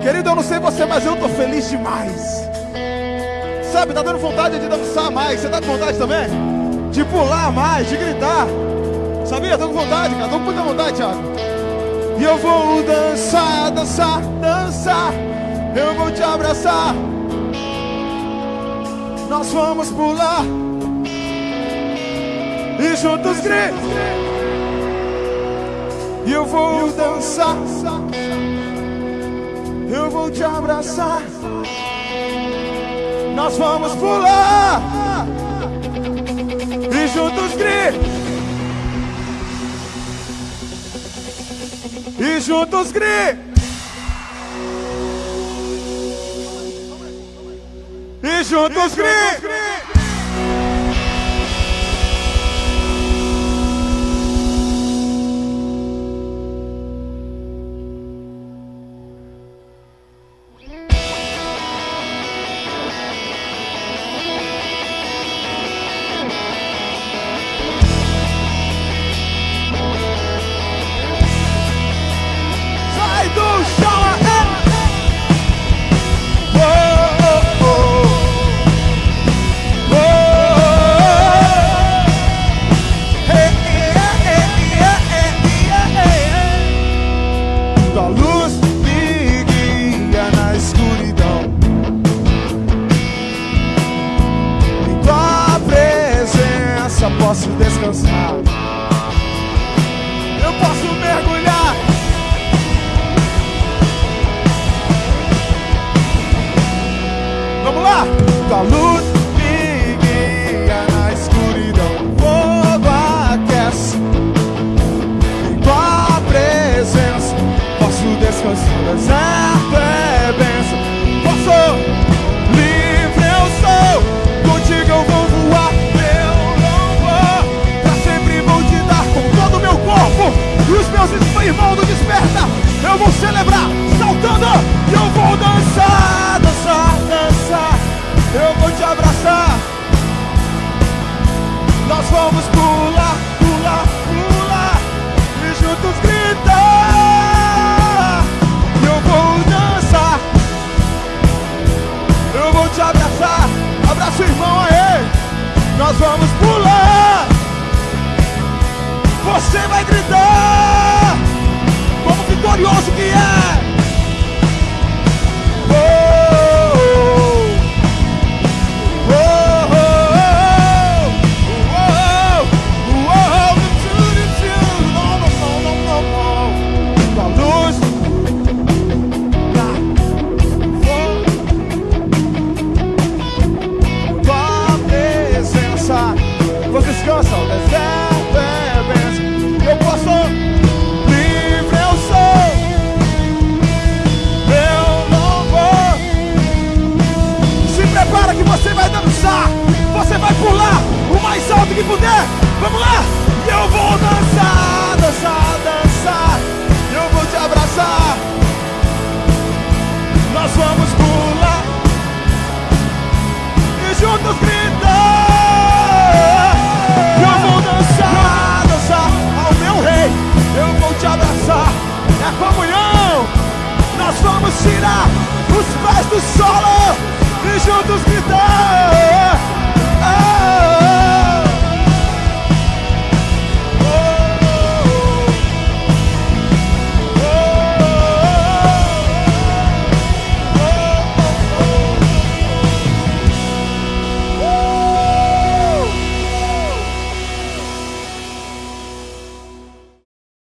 Querido, eu não sei você, mas eu tô feliz demais. Sabe, tá dando vontade de dançar mais. Você tá com vontade também? De pular mais, de gritar. Sabia? Tô com vontade, cara. Tô com muita vontade, Thiago. E eu vou dançar, dançar, dançar. Eu vou te abraçar. Nós vamos pular. E juntos gritar. E eu vou dançar. Eu vou te abraçar. Nós vamos pular. E juntos gritar. E juntos gritar. E juntos gritar. Posso descansar. Vamos pular, pular, pular e juntos gritar. Eu vou dançar. Eu vou te abraçar. Abraça o irmão aí. Nós vamos pular. Você vai gritar como vitorioso que é. Vamos tirar